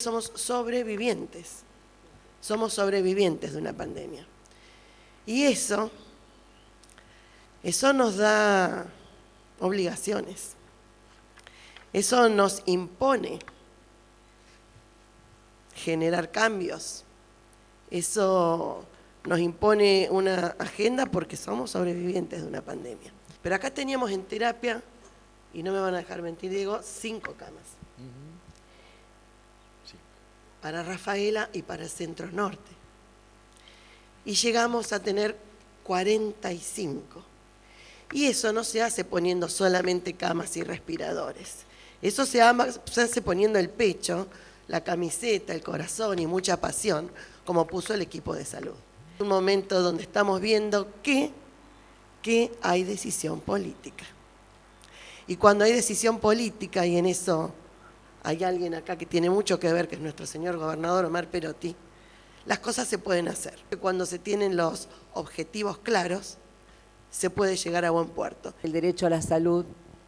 Somos sobrevivientes, somos sobrevivientes de una pandemia. Y eso, eso nos da obligaciones, eso nos impone generar cambios, eso nos impone una agenda porque somos sobrevivientes de una pandemia. Pero acá teníamos en terapia, y no me van a dejar mentir, Diego, cinco camas para Rafaela y para el Centro Norte. Y llegamos a tener 45. Y eso no se hace poniendo solamente camas y respiradores. Eso se, hace poniendo el pecho, la camiseta, el corazón y mucha pasión, como puso el equipo de salud. Un momento donde estamos viendo que, que hay decisión política. Y cuando hay decisión política, y en eso hay alguien acá que tiene mucho que ver, que es nuestro señor gobernador Omar Perotti, las cosas se pueden hacer. Cuando se tienen los objetivos claros, se puede llegar a buen puerto. El derecho a la salud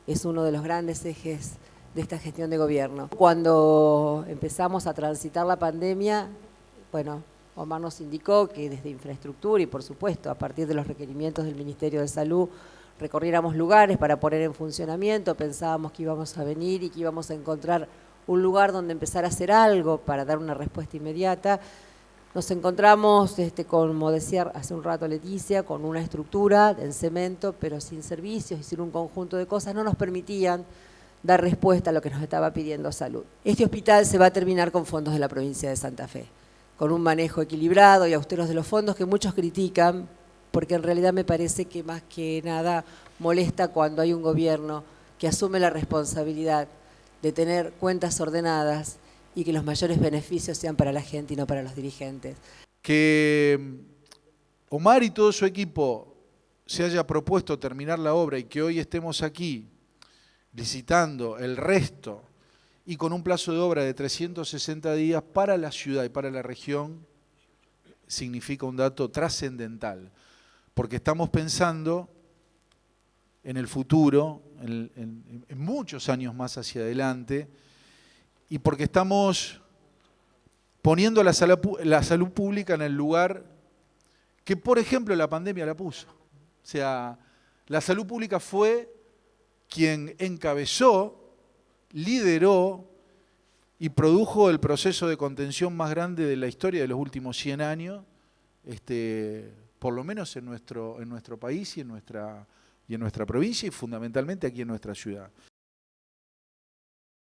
es uno de los grandes ejes de esta gestión de gobierno. Cuando empezamos a transitar la pandemia, bueno, Omar nos indicó que desde infraestructura y por supuesto a partir de los requerimientos del Ministerio de Salud recorriéramos lugares para poner en funcionamiento, pensábamos que íbamos a venir y que íbamos a encontrar un lugar donde empezar a hacer algo para dar una respuesta inmediata. Nos encontramos, este, como decía hace un rato Leticia, con una estructura en cemento, pero sin servicios y sin un conjunto de cosas, no nos permitían dar respuesta a lo que nos estaba pidiendo salud. Este hospital se va a terminar con fondos de la provincia de Santa Fe, con un manejo equilibrado y austeros de los fondos que muchos critican, porque en realidad me parece que más que nada molesta cuando hay un gobierno que asume la responsabilidad de tener cuentas ordenadas y que los mayores beneficios sean para la gente y no para los dirigentes. Que mm, Omar y todo su equipo se haya propuesto terminar la obra y que hoy estemos aquí licitando el resto y con un plazo de obra de 360 días para la ciudad y para la región, significa un dato trascendental porque estamos pensando en el futuro, en, muchos años más hacia adelante, y porque estamos poniendo la salud pública en el lugar que, por ejemplo, la pandemia la puso. O sea, la salud pública fue quien encabezó, lideró y produjo el proceso de contención más grande de la historia de los últimos 100 años, este, por lo menos en nuestro, en nuestro país y en, nuestra, y en nuestra provincia y fundamentalmente aquí en nuestra ciudad.